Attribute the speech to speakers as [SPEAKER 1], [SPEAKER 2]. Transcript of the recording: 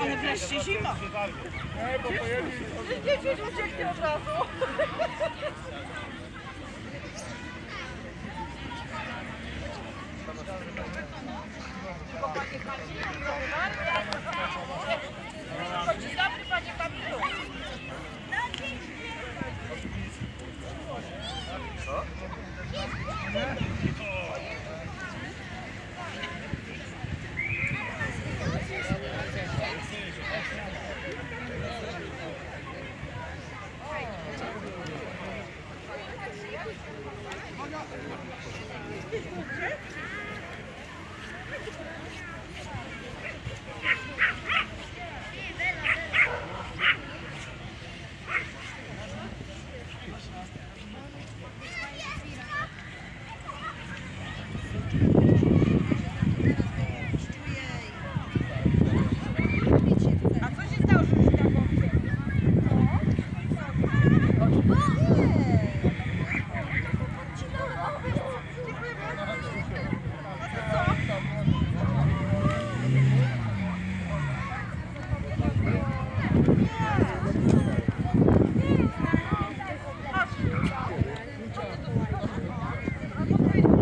[SPEAKER 1] Ale wreszcie zima. Dzieci ucieknie od razu. Dzień dobry, panie Papilu. Co?